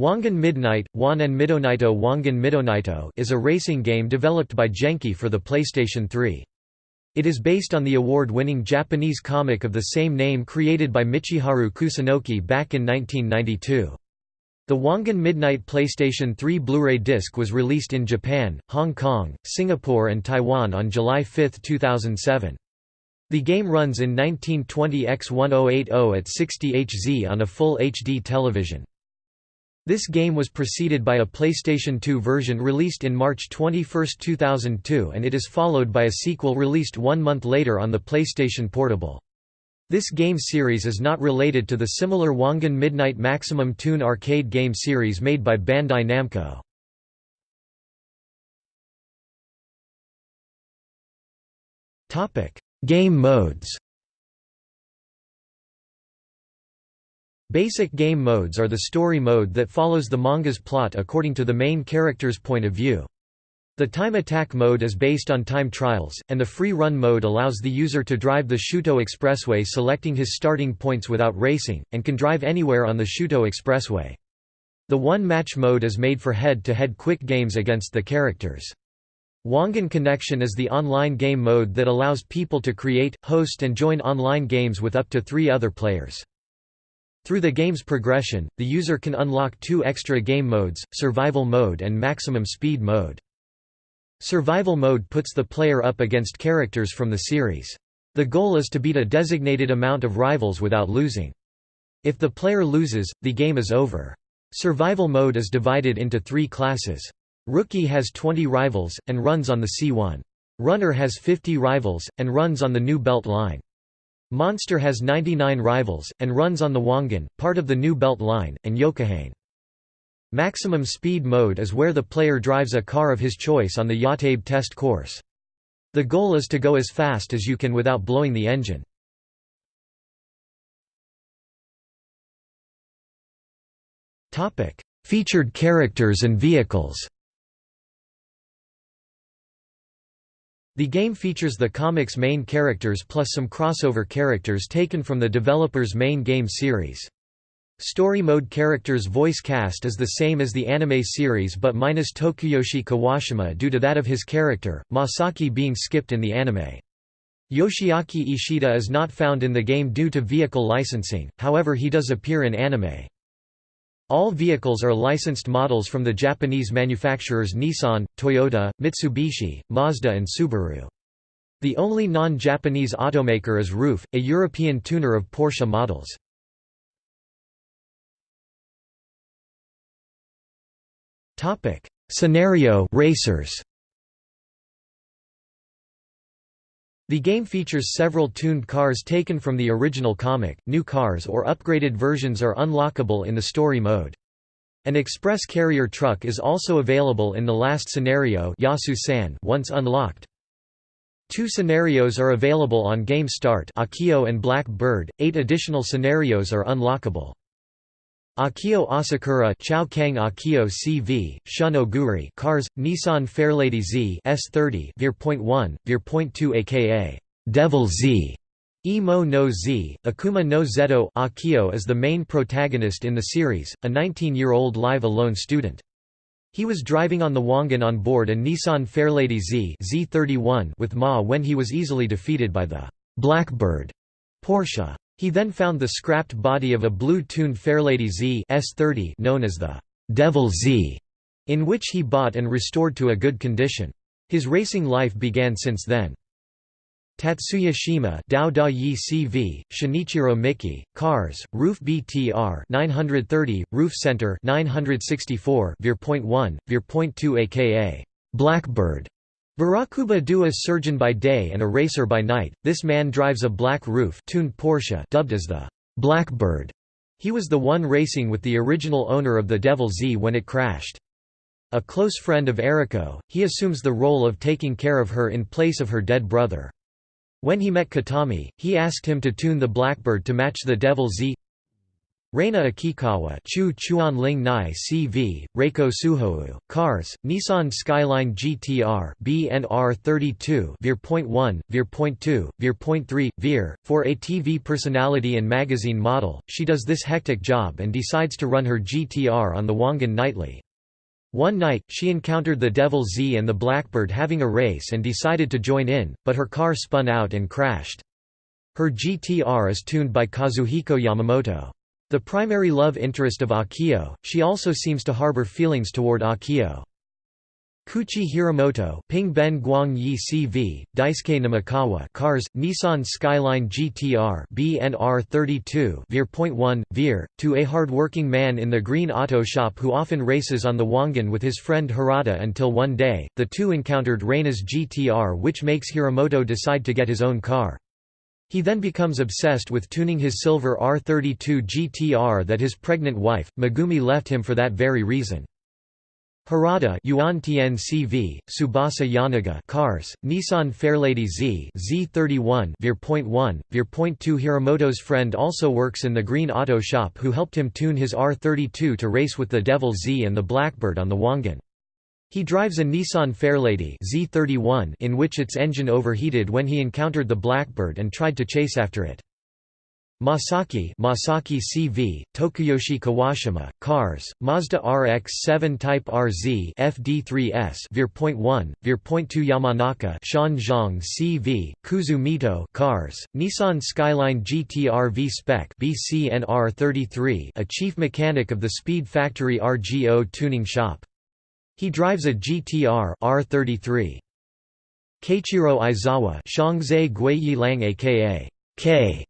Wangan Midnight, Wan Midonito Wangan Midonito is a racing game developed by Genki for the PlayStation 3. It is based on the award-winning Japanese comic of the same name created by Michiharu Kusunoki back in 1992. The Wangan Midnight PlayStation 3 Blu-ray disc was released in Japan, Hong Kong, Singapore and Taiwan on July 5, 2007. The game runs in 1920 x 1080 at 60 Hz on a full HD television. This game was preceded by a PlayStation 2 version released in March 21, 2002 and it is followed by a sequel released one month later on the PlayStation Portable. This game series is not related to the similar Wangan Midnight Maximum Tune arcade game series made by Bandai Namco. game modes Basic game modes are the story mode that follows the manga's plot according to the main character's point of view. The time attack mode is based on time trials, and the free run mode allows the user to drive the Shuto Expressway selecting his starting points without racing, and can drive anywhere on the Shuto Expressway. The one-match mode is made for head-to-head -head quick games against the characters. Wangan Connection is the online game mode that allows people to create, host and join online games with up to three other players. Through the game's progression, the user can unlock two extra game modes, Survival Mode and Maximum Speed Mode. Survival Mode puts the player up against characters from the series. The goal is to beat a designated amount of rivals without losing. If the player loses, the game is over. Survival Mode is divided into three classes. Rookie has 20 rivals, and runs on the C1. Runner has 50 rivals, and runs on the New Belt line. Monster has 99 rivals, and runs on the Wangan, part of the New Belt Line, and Yokohane. Maximum speed mode is where the player drives a car of his choice on the Yatabe test course. The goal is to go as fast as you can without blowing the engine. Featured characters and vehicles The game features the comic's main characters plus some crossover characters taken from the developer's main game series. Story mode characters' voice cast is the same as the anime series but minus Tokuyoshi Kawashima due to that of his character, Masaki being skipped in the anime. Yoshiaki Ishida is not found in the game due to vehicle licensing, however he does appear in anime. All vehicles are licensed models from the Japanese manufacturers Nissan, Toyota, Mitsubishi, Mazda and Subaru. The only non-Japanese automaker is RUF, a European tuner of Porsche models. Scenario racers The game features several tuned cars taken from the original comic, new cars or upgraded versions are unlockable in the story mode. An express carrier truck is also available in the last scenario Yasu-san once unlocked. Two scenarios are available on game start Akio and Black Bird, eight additional scenarios are unlockable. Akio Asakura Kang Akio CV, Shun Oguri Cars, Nissan Fairlady Z S30 Veer.1, Veer.2 aka Devil Z Emo no Z, Akuma no Zeto Akio is the main protagonist in the series, a 19-year-old live alone student. He was driving on the Wangan on board a Nissan Fairlady Z Z31 with Ma when he was easily defeated by the Blackbird Porsche. He then found the scrapped body of a blue-tuned Fairlady Z S30 known as the Devil Z, in which he bought and restored to a good condition. His racing life began since then. Tatsuya Shima Dao Da Yi CV, Shinichiro Miki, Cars, RUF BTR 930, RUF Center 964 Veer.1, Veer.2 aka Blackbird Barakuba do a surgeon by day and a racer by night, this man drives a black RUF tuned Porsche dubbed as the Blackbird. He was the one racing with the original owner of the Devil Z when it crashed. A close friend of Eriko, he assumes the role of taking care of her in place of her dead brother. When he met Kitami, he asked him to tune the Blackbird to match the Devil Z Reina Akikawa Chu Chuan Ling Nai CV, Reiko Suhou, Cars, Nissan Skyline GTR BNR 32 Veer.1, Veer.2, Veer.3, Veer, for a TV personality and magazine model, she does this hectic job and decides to run her GTR on the Wangan nightly. One night, she encountered the Devil Z and the Blackbird having a race and decided to join in, but her car spun out and crashed. Her GTR is tuned by Kazuhiko Yamamoto. The primary love interest of Akio, she also seems to harbor feelings toward Akio. Koichi Hiramoto, Ping Ben Guang Yi CV, Daisuke Namikawa, Cars, Nissan Skyline GTR, BNR 32, Veer.1, Veer, to a hard-working man in the green auto shop who often races on the Wangan with his friend Harada until one day, the two encountered Reina's GTR which makes Hiramoto decide to get his own car. He then becomes obsessed with tuning his silver R32 GTR that his pregnant wife, Megumi left him for that very reason. Harada Yuan CV, Tsubasa Yonaga Cars, Nissan Fairlady Z Z31 Veer.1, Veer.2 Hiramoto's friend also works in the Green Auto Shop who helped him tune his R32 to race with the Devil Z and the Blackbird on the Wangan. He drives a Nissan Fairlady Z31 in which its engine overheated when he encountered the Blackbird and tried to chase after it. Masaki Masaki CV, Tokuyoshi Kawashima, Cars, Mazda RX-7 Type RZ FD3S Veer.1, Veer.2 Yamanaka Sean Zhang CV, Kuzu Mito Cars, Nissan Skyline GTR V-Spec BCNR33 a chief mechanic of the Speed Factory RGO tuning shop. He drives a GTR R33. Keiichiro Aizawa Shangzai Guiyi Lang aka K.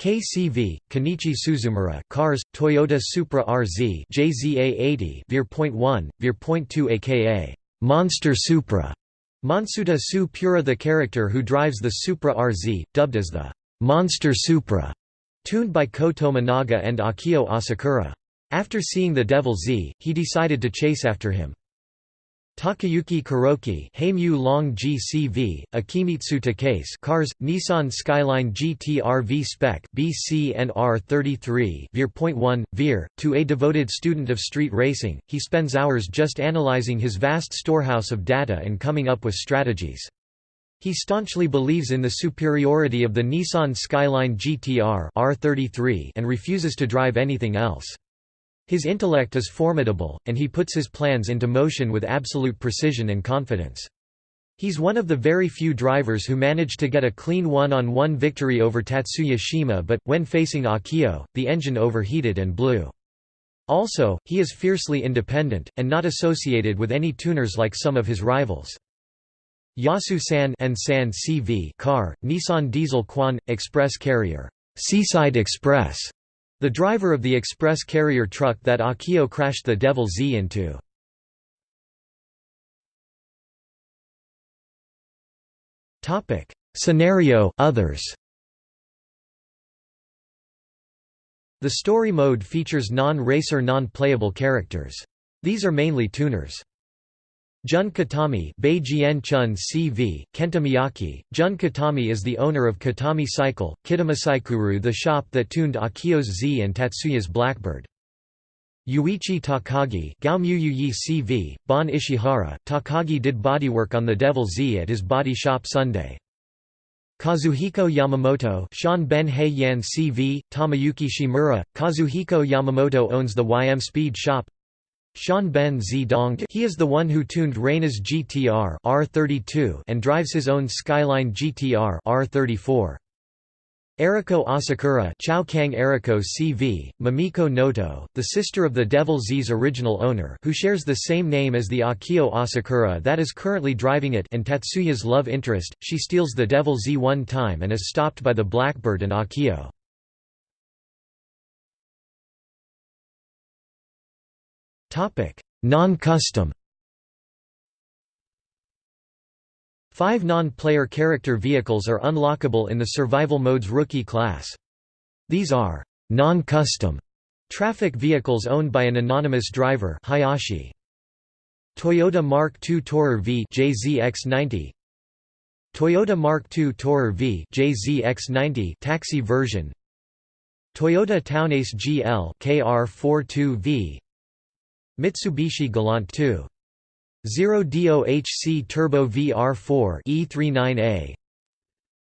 KCV, Kenichi Suzumura Cars, Toyota Supra RZ JZA80 Veer.1, Veer.2 aka Monster Supra. Monsuta Su Pura the character who drives the Supra RZ, dubbed as the Monster Supra, tuned by Koto Tominaga and Akio Asakura. After seeing the Devil Z, he decided to chase after him. Takayuki Kuroki Heimyu Long GCV, Akimitsu Takase Cars, Nissan Skyline GT V Spec BCNR 33 Veer.1, Veer, to a devoted student of street racing, he spends hours just analyzing his vast storehouse of data and coming up with strategies. He staunchly believes in the superiority of the Nissan Skyline GTR R33 and refuses to drive anything else. His intellect is formidable, and he puts his plans into motion with absolute precision and confidence. He's one of the very few drivers who managed to get a clean one-on-one -on -one victory over Tatsuya Shima but, when facing Akio, the engine overheated and blew. Also, he is fiercely independent, and not associated with any tuners like some of his rivals. Yasu San and San CV car, Nissan Diesel Quon, Express Carrier, Seaside Express, the driver of the express carrier truck that Akio crashed the Devil Z into. Scenario others. The story mode features non-racer non-playable characters. These are mainly tuners. Jun Kitami Chun CV, Kenta Miyake. Jun Kitami is the owner of Kitami Cycle, Kitamasaikuru the shop that tuned Akio's Z and Tatsuya's Blackbird. Yuichi Takagi CV, Bon Ishihara, Takagi did bodywork on the Devil Z at his body shop Sunday. Kazuhiko Yamamoto Sean Ben Hei Yan CV, Tomoyuki Shimura, Kazuhiko Yamamoto owns the YM Speed Shop Sean Ben Zidong he is the one who tuned Reina's GTR R32 and drives his own Skyline GTR R34. Eriko Asakura Chao Kang Eriko CV, Mamiko Noto, the sister of the Devil Z's original owner who shares the same name as the Akio Asakura that is currently driving it and Tatsuya's love interest, she steals the Devil Z one time and is stopped by the Blackbird and Akio. Non-custom Five non-player character vehicles are unlockable in the survival mode's rookie class. These are non-custom traffic vehicles owned by an anonymous driver Hayashi. Toyota Mark II Tourer V JZX90 Toyota Mark II Tourer V JZX90 taxi version Toyota Townace GL KR42V Mitsubishi Galant 2 0 DOHC Turbo VR4 E39A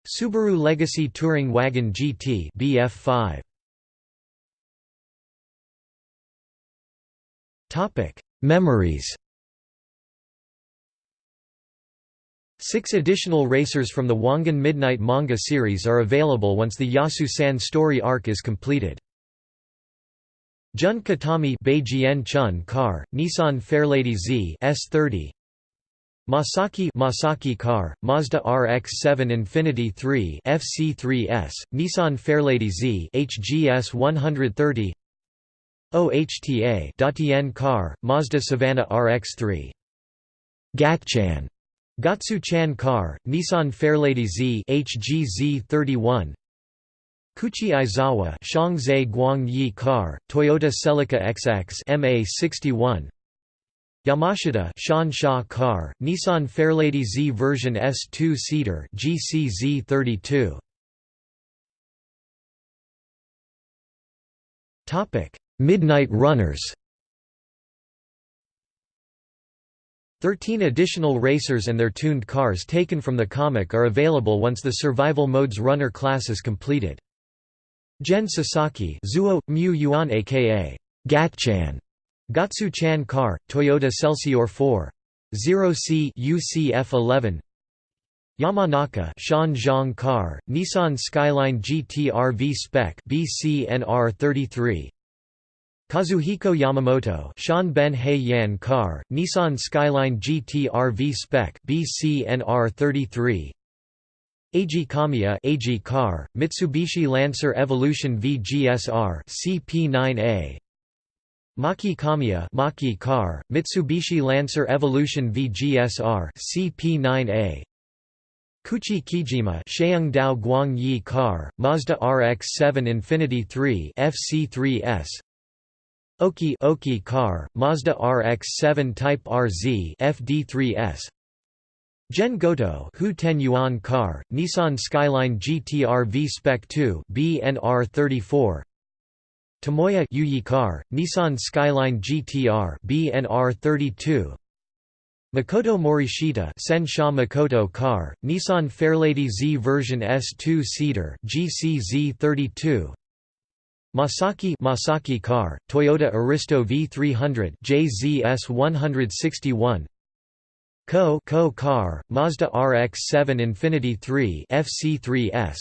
Subaru Legacy Touring Wagon GT BF5 Topic Memories. Six additional racers from the Wangan Midnight manga series are available once the Yasu-san story arc is completed. Jun Kitami Beijian Chun car, Nissan Fairlady Z S30 Masaki Masaki car, Mazda RX-7 Infinity 3 FC3S, Nissan Fairlady Z HGS 130 OHTA Datien car, Mazda Savannah RX-3 Gatchan. Gatsu-chan car, Nissan Fairlady Z HGZ31 Kuchi Aizawa Shangzhe Guang car, Toyota Celica XX MA61 Yamashita Shan Sha car, Nissan Fairlady Z version S2 seater GCZ32 Topic Midnight Runners. Thirteen additional racers and their tuned cars taken from the comic are available once the Survival Mode's runner class is completed. Gen Sasaki Zuo, Mu Yuan aka Gatchan, Gatsu-chan car, Toyota Celsior 4 0C UCF11 Yamanaka Shan Zhang car, Nissan Skyline GT-RV Spec BCNR 33 Kazuhiko Yamamoto Shan Ben Hei Yan car, Nissan Skyline GT RV Spec BCNR 33 Eiji Kamiya AG car, Mitsubishi Lancer Evolution VGSR CP9A Maki Kamiya Maki car, Mitsubishi Lancer Evolution VGSR CP9A Kuchi Kijima Sheung Dao Guang Yi car, Mazda RX-7 Infinity 3 FC3S Oki Oki car, Mazda RX-7 Type RZ FD3S Gen Goto Hu Ten Yuan car, Nissan Skyline GTR V Spec 2 BNR34 Tomoya Yuyi car, Nissan Skyline GTR BNR32 Makoto Morishita Sen Sha Makoto car, Nissan Fairlady Z version S2 seater GCZ32 Masaki Masaki car, Toyota Aristo V300 JZS 161 Ko Ko car, Mazda RX-7 Infiniti 3 FC3S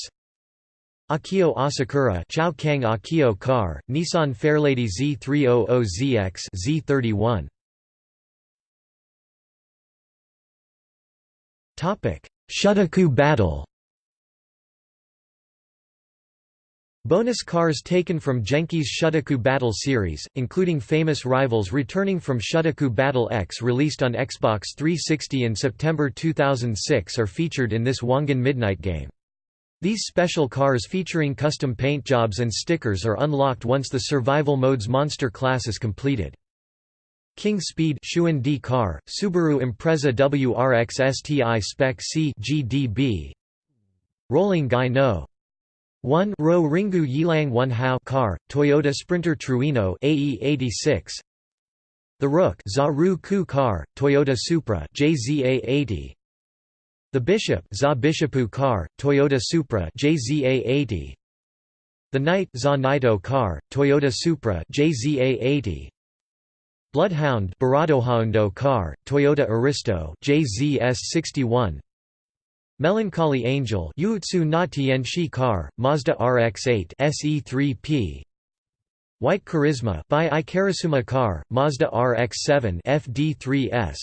Akio Asakura Chao Kang Akio car, Nissan Fairlady Z300ZX Z31 Topic: Shutokou battle Bonus cars taken from Genki's Shutokou Battle series, including famous rivals returning from Shutokou Battle X released on Xbox 360 in September 2006 are featured in this Wangan Midnight game. These special cars featuring custom paint jobs and stickers are unlocked once the survival mode's monster class is completed. King Speed Shuan D car, Subaru Impreza WRX STI Spec C GDB Rolling Guy No. 1 Ro Ringu Yilang 1 Hao car, Toyota Sprinter Trueno AE86 The Rook Zaru Ku car, Toyota Supra JZA80 The Bishop Za Bishopu car, Toyota Supra JZA80 The Knight Za Naito car, Toyota Supra JZA80 Bloodhound Baradohaundo car, Toyota Aristo JZS61 Melancholy Angel Yuutsu na car, Mazda RX-8 SE3P White Charisma by Ikarasuma car, Mazda RX-7 FD3S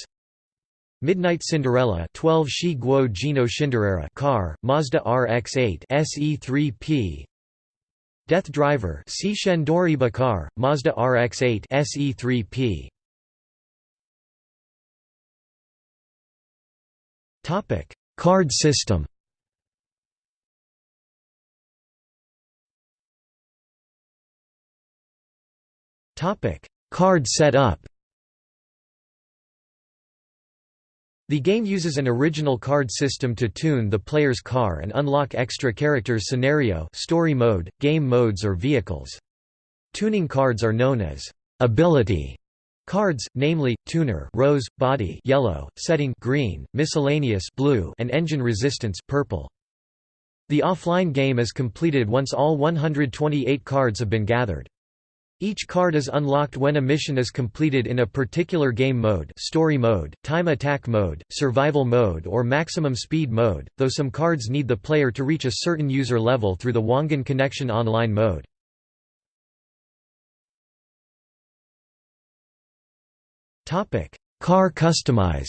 Midnight Cinderella 12 Shi Guo Jino Shinderera car, Mazda RX-8 SE3P Death Driver Si Shendoriba car, Mazda RX-8 SE3P Topic Card system Card setup The game uses an original card system to tune the player's car and unlock extra characters scenario story mode, game modes or vehicles. Tuning cards are known as ability cards, namely, tuner rose, body yellow, setting green, miscellaneous blue and engine resistance purple. The offline game is completed once all 128 cards have been gathered. Each card is unlocked when a mission is completed in a particular game mode story mode, time attack mode, survival mode or maximum speed mode, though some cards need the player to reach a certain user level through the Wangan Connection online mode. Car customize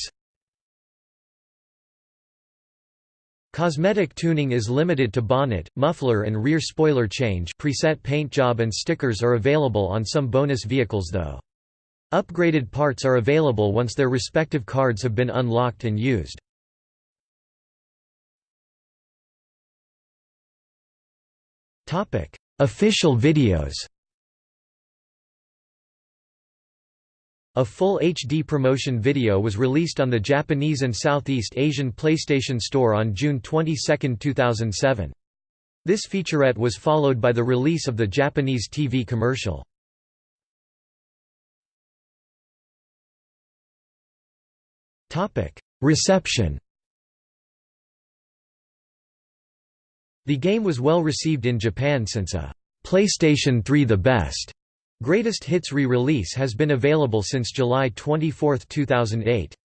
Cosmetic tuning is limited to bonnet, muffler and rear spoiler change preset paint job and stickers are available on some bonus vehicles though. Upgraded parts are available once their respective cards have been unlocked and used. Official videos A full HD promotion video was released on the Japanese and Southeast Asian PlayStation Store on June 22, 2007. This featurette was followed by the release of the Japanese TV commercial. Reception The game was well received in Japan since a PlayStation 3 The Best Greatest Hits re-release has been available since July 24, 2008.